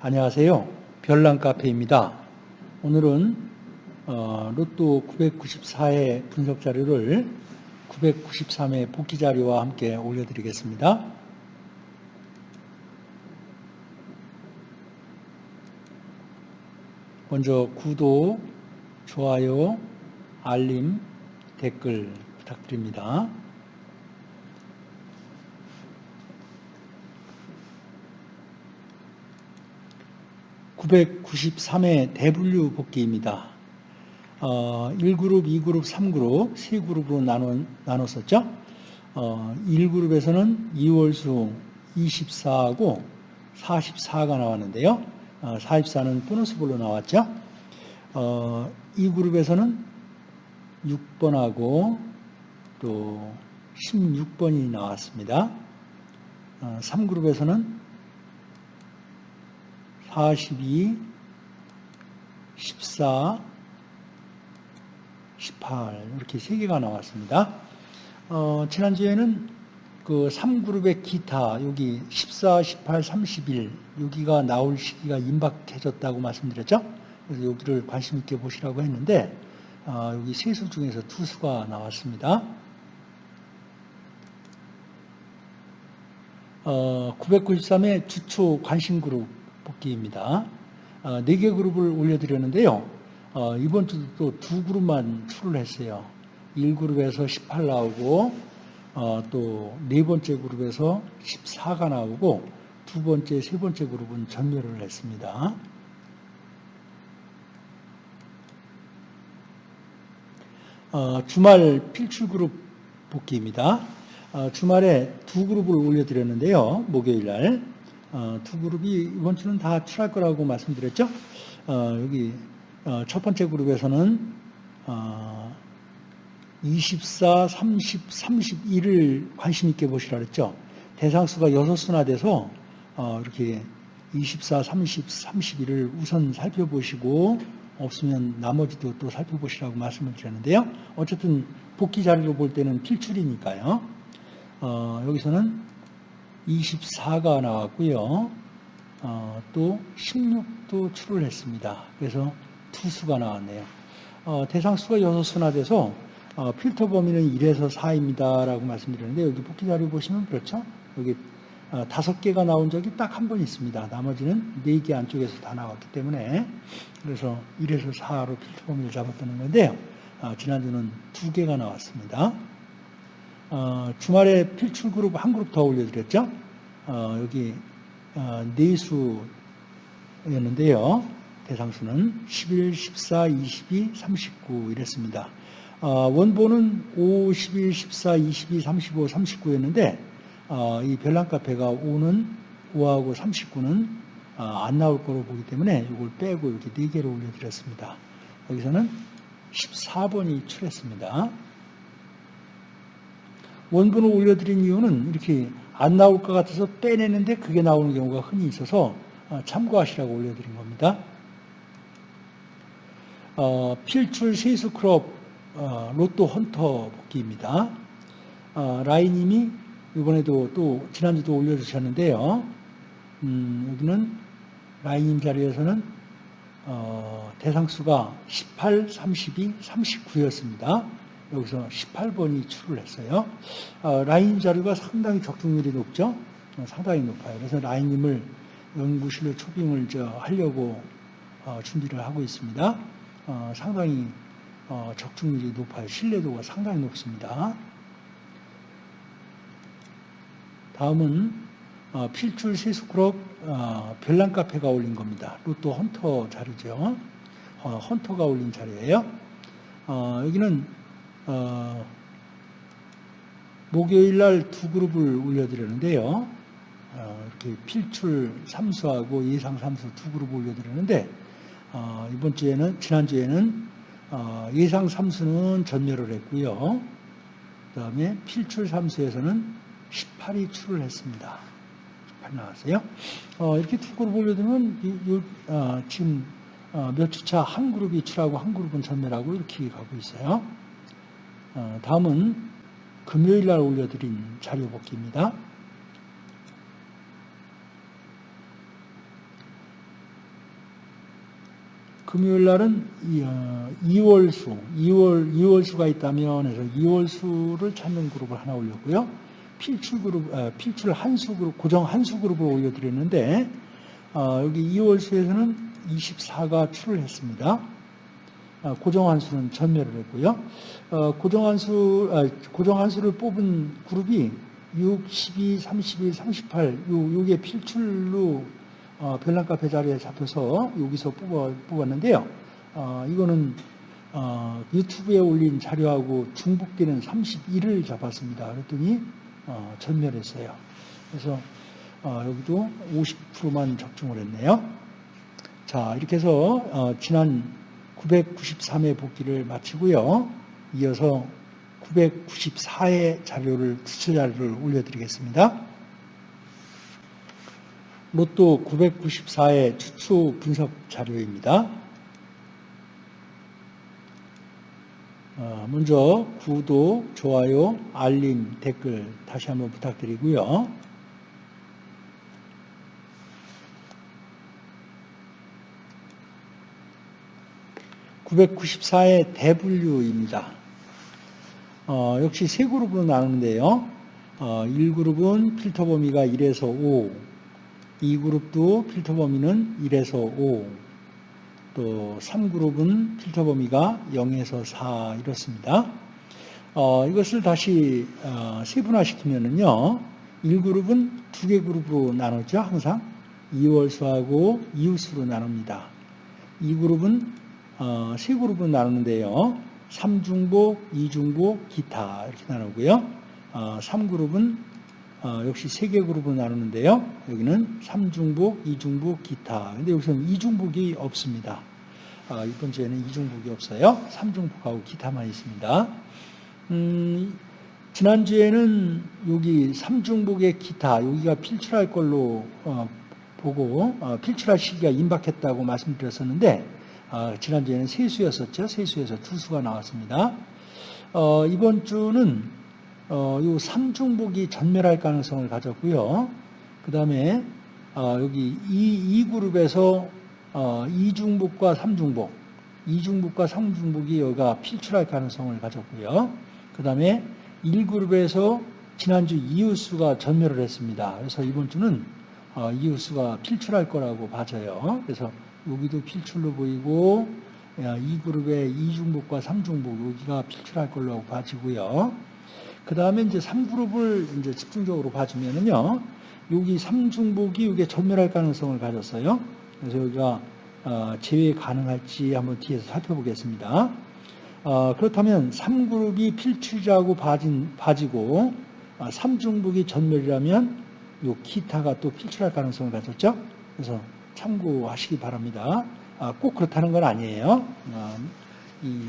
안녕하세요. 별난 카페입니다. 오늘은 어, 로또 994의 분석 자료를 993의 복귀 자료와 함께 올려드리겠습니다. 먼저 구독, 좋아요, 알림, 댓글 부탁드립니다. 993회 대분류 복귀입니다. 어, 1그룹, 2그룹, 3그룹, 3그룹으로 나눠, 나눴었죠. 어, 1그룹에서는 2월수 24하고 44가 나왔는데요. 어, 44는 보너스볼로 나왔죠. 어, 2그룹에서는 6번하고 또 16번이 나왔습니다. 어, 3그룹에서는 42, 14, 18 이렇게 세 개가 나왔습니다. 어, 지난주에는 그 3그룹의 기타 여기 14, 18, 31 여기가 나올 시기가 임박해졌다고 말씀드렸죠. 그래서 여기를 관심 있게 보시라고 했는데 어, 여기 세 수 중에서 두 수가 나왔습니다. 어, 993의 주초 관심 그룹 복귀입니다. 어, 4개 그룹을 올려드렸는데요. 어, 이번 주도 또 두 그룹만 출을 했어요. 1그룹에서 18 나오고 어, 또네 번째 그룹에서 14가 나오고 두 번째, 세 번째 그룹은 전멸을 했습니다. 어, 주말 필출 그룹 복귀입니다. 어, 주말에 두 그룹을 올려드렸는데요. 목요일 날. 어, 두 그룹이 이번 주는 다 출할 거라고 말씀드렸죠. 어, 여기 어, 첫 번째 그룹에서는 24, 30, 31을 관심 있게 보시라 그랬죠. 대상수가 6수나 돼서 이렇게 24, 30, 31을 우선 살펴보시고 없으면 나머지도 또 살펴보시라고 말씀을 드렸는데요. 어쨌든 복귀 자료로 볼 때는 필출이니까요. 어, 여기서는 24가 나왔고요. 어, 또 16도 출을 했습니다. 그래서 투수가 나왔네요. 어, 대상수가 6수나 돼서 어, 필터 범위는 1에서 4입니다. 라고 말씀드렸는데 여기 복귀 자료 보시면 그렇죠. 여기 어, 다섯 개가 나온 적이 딱 한 번 있습니다. 나머지는 네 개 안쪽에서 다 나왔기 때문에 그래서 1에서 4로 필터 범위를 잡았다는 건데요. 어, 지난주는 두 개가 나왔습니다. 어, 주말에 필출 그룹 한 그룹 더 올려드렸죠. 어, 여기 어, 네수였는데요. 대상수는 11, 14, 22, 39 이랬습니다. 어, 원본은 5, 11, 14, 22, 35, 39였는데 이 별난 카페가 5는 5하고 39는 안 나올 거로 보기 때문에 이걸 빼고 이렇게 4개로 올려드렸습니다. 여기서는 14번이 출했습니다. 원본을 올려드린 이유는 이렇게 안 나올 것 같아서 빼내는데 그게 나오는 경우가 흔히 있어서 어, 참고하시라고 올려드린 겁니다. 어, 필출 세수 클럽 어, 로또 헌터 복기입니다. 어, 라이님이 이번에도 또 지난주도 올려주셨는데요. 음, 여기는 라이님 자리에서는 어, 대상수가 18, 32, 39였습니다. 여기서 18번이 출을 했어요. 어, 라인 자료가 상당히 적중률이 높죠. 어, 상당히 높아요. 그래서 라인님을 연구실로 초빙을 저 하려고 어, 준비를 하고 있습니다. 어, 상당히 어, 적중률이 높아요. 신뢰도가 상당히 높습니다. 다음은 어, 필출 세수크롭 별난 카페가 올린 겁니다. 로또 헌터 자료죠. 헌터가 올린 자료예요. 여기는 어, 목요일 날 두 그룹을 올려드렸는데요. 어, 이렇게 필출 3수하고 예상 3수 두 그룹 올려드렸는데 어, 이번 주에는 지난주에는 어, 예상 3수는 전멸을 했고요. 그 다음에 필출 3수에서는 18이 출을 했습니다. 18 나왔어요. 어, 이렇게 두 그룹 어, 지금 몇 주차 한 그룹이 출하고 한 그룹은 전멸하고 이렇게 가고 있어요. 어, 다음은 금요일 날 올려드린 자료 복기입니다. 금요일 날은 이, 어, 2월 수, 2월, 2월 수가 있다면 해서 2월 수를 찾는 그룹을 하나 올렸고요. 필출 그룹, 아, 필출 한수 그룹, 고정 한수 그룹을 올려드렸는데, 어, 여기 2월 수에서는 24가 출을 했습니다. 아, 고정한수는 전멸을 했고요. 어, 고정한수, 아, 고정한수를 뽑은 그룹이 6, 12, 31, 38, 요, 요게 필출로 어, 별난카페 자리에 잡혀서 여기서 뽑았는데요. 어, 이거는 어, 유튜브에 올린 자료하고 중복되는 31을 잡았습니다. 그랬더니 어, 전멸했어요. 그래서 어, 여기도 50%만 적중을 했네요. 자, 이렇게 해서 어, 지난 993회 복귀를 마치고요. 이어서 994회 자료를 주체 자료를 올려드리겠습니다. 로또 994의 추초 분석 자료입니다. 어, 먼저 구독, 좋아요, 알림, 댓글 다시 한번 부탁드리고요. (994의) 대분류입니다. 어, 역시 세 그룹으로 나누는데요. 어, 1그룹은 필터 범위가 1에서 5, 이 그룹도 필터 범위는 1에서 5, 또 3그룹은 필터 범위가 0에서 4 이렇습니다. 어, 이것을 다시 어, 세분화시키면은요, 1그룹은 두 개 그룹으로 나누죠, 항상. 2월수하고 이웃수로 나눕니다. 2그룹은 어, 세 그룹으로 나누는데요. 3중복, 2중복, 기타 이렇게 나누고요. 어, 3그룹은 어, 역시 세 개 그룹으로 나누는데요. 여기는 3중복, 2중복, 기타. 근데 여기서는 2중복이 없습니다. 어, 이번 주에는 2중복이 없어요. 3중복하고 기타만 있습니다. 음, 지난주에는 여기 3중복의 기타, 여기가 필출할 걸로 어, 보고 어, 필출할 시기가 임박했다고 말씀드렸었는데 어, 지난주에는 세수였었죠. 세수에서 투수가 나왔습니다. 어, 이번 주는 어, 요 3중복이 전멸할 가능성을 가졌고요. 그 다음에 어, 여기 이, 이 그룹에서 어, 2중복과 3중복, 2중복과 3중복이 여기가 필출할 가능성을 가졌고요. 그 다음에 1그룹에서 지난주 이웃수가 전멸을 했습니다. 그래서 이번 주는 어, 이웃수가 필출할 거라고 봐져요. 그래서 여기도 필출로 보이고 이 그룹의 2중복과 3중복 여기가 필출할 걸로 봐지고요. 그 다음에 이제 3그룹을 이제 집중적으로 봐주면은요, 여기 3중복이 이게 전멸할 가능성을 가졌어요. 그래서 여기가 어, 제외 가능할지 한번 뒤에서 살펴보겠습니다. 어, 그렇다면 3그룹이 필출자고 봐진, 봐지고 3중복이 전멸이라면 요 기타가 또 필출할 가능성을 가졌죠. 그래서 참고하시기 바랍니다. 아, 꼭 그렇다는 건 아니에요. 아, 이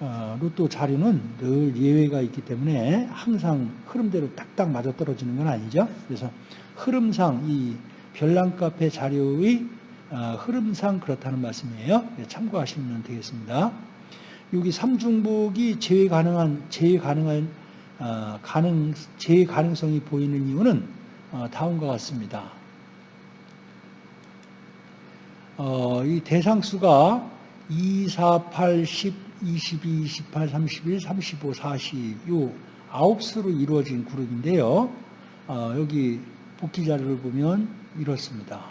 어, 로또 자료는 늘 예외가 있기 때문에 항상 흐름대로 딱딱 맞아 떨어지는 건 아니죠. 그래서 흐름상 이 별난카페 자료의 어, 흐름상 그렇다는 말씀이에요. 참고하시면 되겠습니다. 여기 삼중복이 제외 가능한 제외 가능한 어, 가능 제외 가능성이 보이는 이유는 다음과 같습니다. 이 대상수가 2, 4, 8, 10 22, 28, 31, 35, 40, 요 아홉 수로 이루어진 그룹인데요. 어, 여기 복귀 자료를 보면 이렇습니다.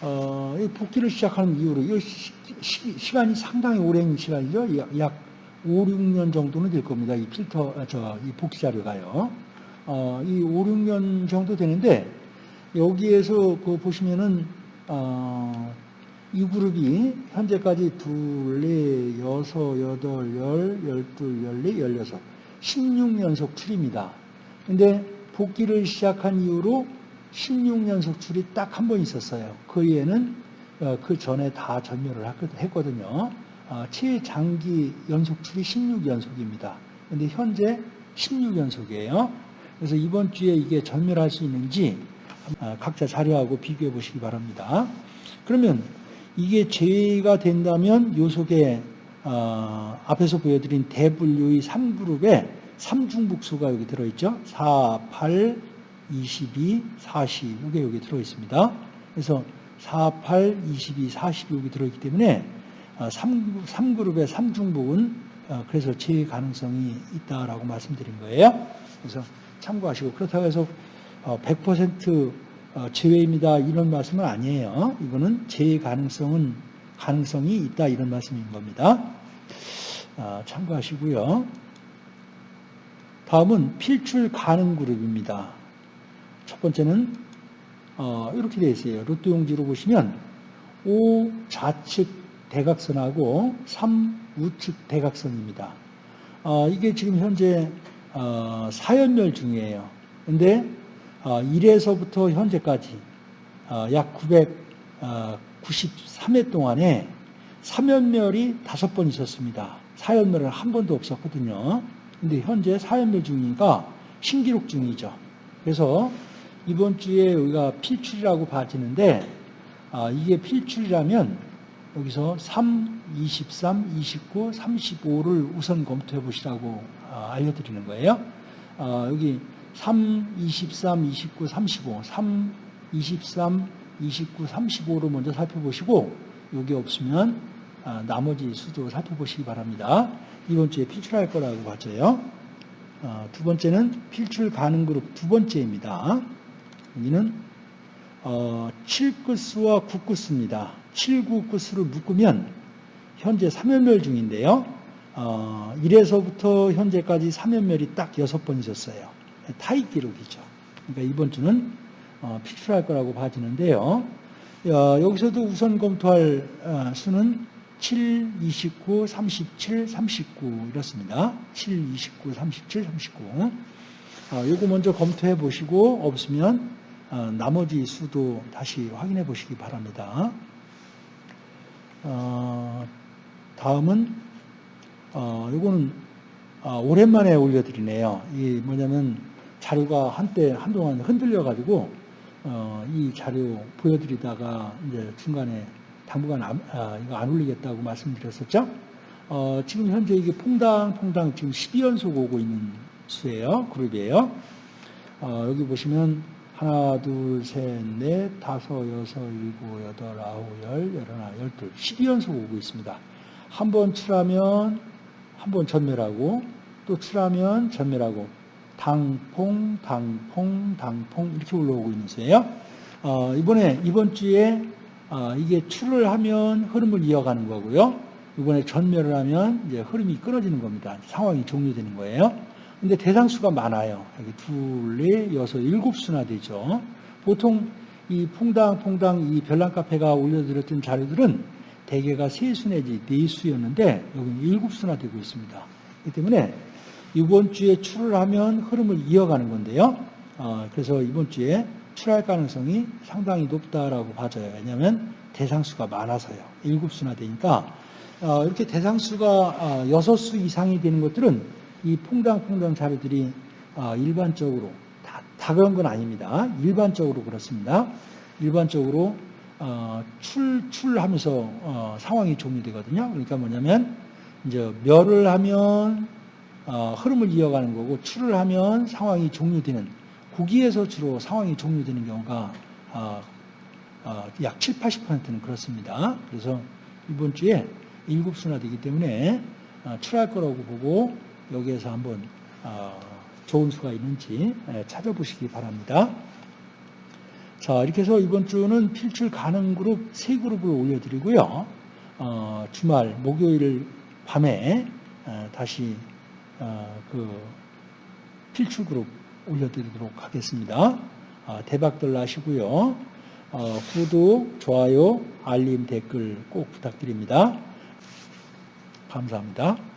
어, 복귀를 시작하는 이후로 시, 시, 간이 상당히 오랜 시간이죠. 약, 약 5, 6년 정도는 될 겁니다. 이 필터, 아, 저, 이 복귀 자료가요. 어, 이 5, 6년 정도 되는데 여기에서 그 보시면은 어, 이 그룹이 현재까지 둘, 넷, 여섯, 여덟, 열, 열둘, 열네, 열여섯, 16연속 출입니다. 근데 복귀를 시작한 이후로 16연속 출이 딱 한 번 있었어요. 그 이에는 어, 그 전에 다 전멸을 했거든요. 어, 최장기 연속 출이 16연속입니다. 근데 현재 16연속이에요. 그래서 이번 주에 이게 전멸할 수 있는지 어, 각자 자료하고 비교해 보시기 바랍니다. 그러면 이게 제외가 된다면 요 속에 어, 앞에서 보여드린 대분류의 3그룹에 3중복수가 여기 들어있죠. 4, 8, 22, 40 이게 여기 들어있습니다. 그래서 48, 22, 40이 여기 들어있기 때문에 3, 3그룹의 3중복은 어, 그래서 제외 가능성이 있다라고 말씀드린 거예요. 그래서 참고하시고 그렇다고 해서 100% 어, 제외입니다 이런 말씀은 아니에요. 이거는 제외 가능성은 가능성이 있다 이런 말씀인 겁니다. 아, 참고하시고요. 다음은 필출 가능 그룹입니다. 첫 번째는 어, 이렇게 되어 있어요. 로또 용지로 보시면 5 좌측 대각선하고 3 우측 대각선입니다. 어, 이게 지금 현재 어, 4연멸 중이에요. 근데 어, 1에서부터 현재까지 어, 약 993회 동안에 3연멸이 5번 있었습니다. 4연멸은 한 번도 없었거든요. 근데 현재 4연멸 중이니까 신기록 중이죠. 그래서 이번 주에 우리가 필출이라고 봐지는데 아, 이게 필출이라면 여기서 3, 23, 29, 35를 우선 검토해 보시라고 아, 알려드리는 거예요. 아, 여기 3, 23, 29, 35, 3, 23, 29, 35로 먼저 살펴보시고 여기 없으면 아, 나머지 수도 살펴보시기 바랍니다. 이번 주에 필출할 거라고 봐져요. 아, 두 번째는 필출 가능 그룹 두 번째입니다. 여기는 어, 7끝수와 9끝수입니다. 7, 9끝수를 묶으면 현재 3연멸 중인데요. 어, 1에서부터 현재까지 3연멸이 딱 6번 있었어요. 타입 기록이죠. 그러니까 이번 주는 어, 필출할 거라고 봐지는데요. 어, 여기서도 우선 검토할 어, 수는 7, 29, 37, 39 이렇습니다. 7, 29, 37, 39. 어, 요거 먼저 검토해 보시고 없으면 어, 나머지 수도 다시 확인해 보시기 바랍니다. 어, 다음은 어, 요거는 어, 오랜만에 올려드리네요. 이 뭐냐면 자료가 한때 한동안 흔들려 가지고 어, 이 자료 보여드리다가 이제 중간에 당분간 안, 아, 이거 안 올리겠다고 말씀드렸었죠. 어, 지금 현재 이게 퐁당퐁당 지금 12연속 오고 있는 수예요. 그룹이에요. 어, 여기 보시면 하나, 둘, 셋, 넷, 다섯, 여섯, 일곱, 여덟, 아홉, 열, 열하나, 열둘, 12연속 오고 있습니다. 한 번 칠하면 한 번 전멸하고 또 칠하면 전멸하고 당퐁, 당퐁, 당퐁 이렇게 올라오고 있는 수예요. 어, 이번에 이번 주에 어, 이게 출을 하면 흐름을 이어가는 거고요. 이번에 전멸을 하면 이제 흐름이 끊어지는 겁니다. 상황이 종료되는 거예요. 근데 대상수가 많아요. 여기 둘, 넷, 여섯, 일곱 수나 되죠. 보통 이 퐁당퐁당 이 별난 카페가 올려드렸던 자료들은 대개가 세 수 내지 네 수였는데 여기는 일곱 수나 되고 있습니다. 그렇기 때문에 이번 주에 출을 하면 흐름을 이어가는 건데요. 어, 그래서 이번 주에 출할 가능성이 상당히 높다라고 봐져요. 왜냐하면 대상수가 많아서요. 일곱 수나 되니까 어, 이렇게 대상수가 어, 여섯 수 이상이 되는 것들은 이 퐁당퐁당 자료들이 어, 일반적으로 다, 다 그런 건 아닙니다. 일반적으로 그렇습니다. 일반적으로 출 출하면서 상황이 종료되거든요. 그러니까 뭐냐면 이제 멸을 하면 흐름을 이어가는 거고 출을 하면 상황이 종료되는 거기에서 주로 상황이 종료되는 경우가 어, 어, 약 7, 80%는 그렇습니다. 그래서 이번 주에 일곱 수나 되기 때문에 어, 출할 거라고 보고 여기에서 한번 좋은 수가 있는지 찾아보시기 바랍니다. 자, 이렇게 해서 이번 주는 필출 가능 그룹 세 그룹을 올려드리고요. 주말 목요일 밤에 다시 그 필출 그룹 올려드리도록 하겠습니다. 아, 대박들 나시고요. 어, 구독, 좋아요, 알림, 댓글 꼭 부탁드립니다. 감사합니다.